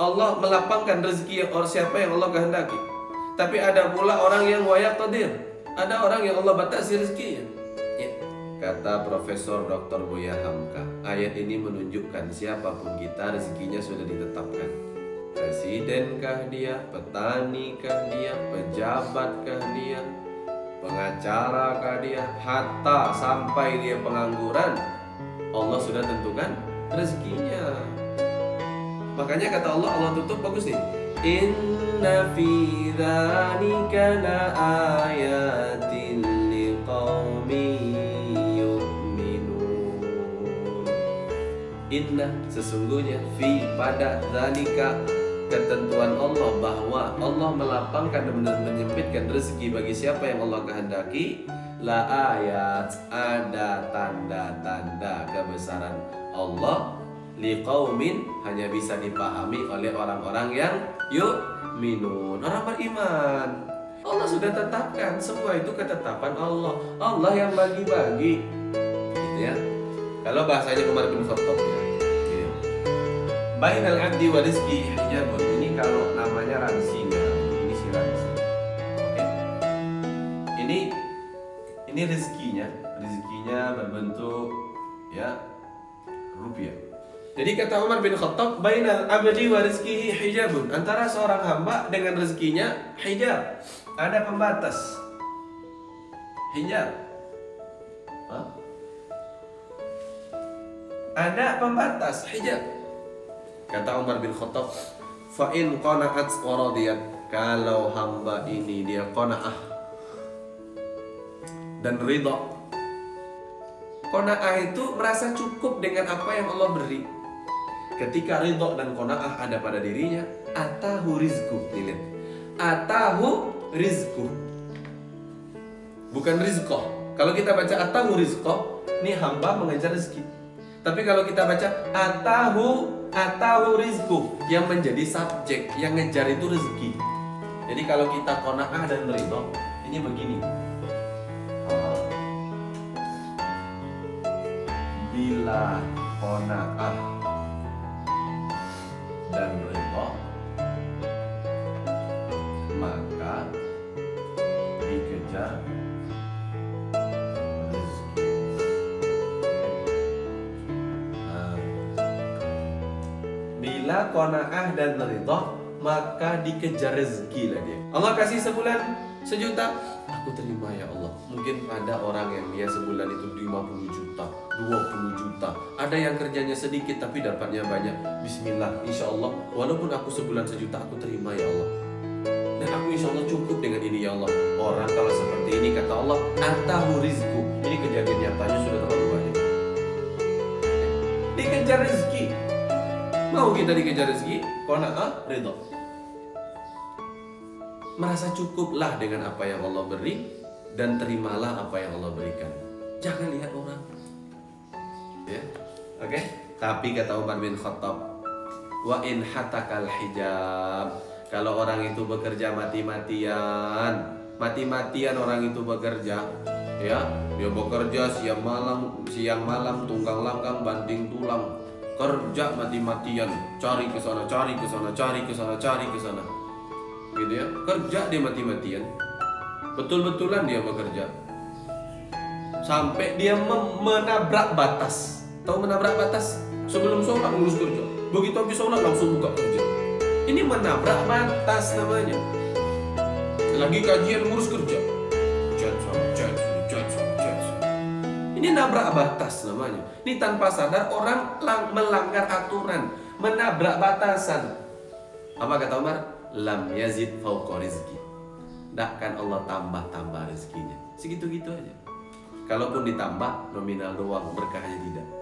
Allah melapangkan rezeki yang siapa yang Allah kehendaki. Tapi ada pula orang yang wayak tadir. Ada orang yang Allah batasi rezekinya. Ya. Kata Profesor Dr. Buya Hamka, ayat ini menunjukkan siapa pun kita rezekinya sudah ditetapkan. Presidenkah dia, petanikah dia, pejabatkah dia, pengacarakah dia, hatta sampai dia pengangguran, Allah sudah tentukan rezekinya. Makanya kata Allah, Allah tutup bagus nih. Inna fi dzalika laayatin liqaumin yu'minun. Inna sesungguhnya fi pada dzalika ketentuan Allah bahwa Allah melapangkan dan menyempitkan rezeki bagi siapa yang Allah kehendaki la ayat ada tanda-tanda kebesaran Allah liqaumin hanya bisa dipahami oleh orang-orang yang yuk minun orang beriman. Allah sudah tetapkan semua itu ketetapan Allah. Allah yang bagi-bagi. Gitu ya. Kalau bahasanya Umar bin Khattab ya. Gitu. Bainal abdi wa rizki hijabun ini kalau namanya ransinya ini si ransi oke. Ini ini rezekinya. Rezekinya berbentuk ya rupiah. Jadi kata Umar bin Khattab bainal abdi wa rizkihi hijabun. Antara seorang hamba dengan rezekinya hijab. Ada pembatas. Hijab. Hah? ada pembatas hijab. Kata Umar bin Khattab fa in qana'at kalau hamba ini dia qanaah dan ridha Qanaah itu merasa cukup dengan apa yang Allah beri. Ketika ridho dan qanaah ada pada dirinya, atahu rizku. Atahu rizku. Bukan rizko. Kalau kita baca atahu rizko, ini hamba mengejar rezeki. Tapi kalau kita baca atahu atahu rizku, yang menjadi subjek, yang ngejar itu rezeki. Jadi kalau kita qanaah dan ridho, ini begini. Bila kona'ah dan ridho maka dikejar rezeki. Nah, bila kona'ah dan ridho maka dikejar rezeki lah dia Allah kasih sebulan sejuta? Aku terima ya Allah. Mungkin ada orang yang dia sebulan itu 50 juta 20 juta. Ada yang kerjanya sedikit tapi dapatnya banyak. Bismillah insya Allah. Walaupun aku sebulan sejuta aku terima ya Allah. Dan aku insya Allah cukup dengan ini ya Allah. Orang kalau seperti ini kata Allah atahu rizku ini kejadian nyatanya sudah terlalu banyak. Dikejar rezeki. Mau kita dikejar rezeki? Kona'ah ridho merasa cukuplah dengan apa yang Allah beri dan terimalah apa yang Allah berikan. Jangan lihat orang. Ya. Oke? Okay? Tapi kata Umar bin Khattab, wa in hatakal hijab. Kalau orang itu bekerja mati-matian, mati-matian orang itu bekerja, ya, dia bekerja siang malam, siang malam tunggang langgang banting tulang, kerja mati-matian, cari ke sana, cari ke sana, cari ke sana, cari ke sana gitu ya. Kerja dia mati-matian. Betul-betulan dia bekerja. Sampai dia menabrak batas. Tahu menabrak batas? Sebelum sholat ngurus kerja. Begitu habis sholat langsung buka kerja ini menabrak batas namanya. Lagi kajian ngurus kerja. Ini nabrak batas namanya. Ini tanpa sadar orang melanggar aturan. Menabrak batasan. Apa kata Umar lam yazid fauqa rizki. Takkan Allah tambah-tambah rezekinya. Segitu-gitu aja. Kalaupun ditambah nominal doang berkahnya tidak.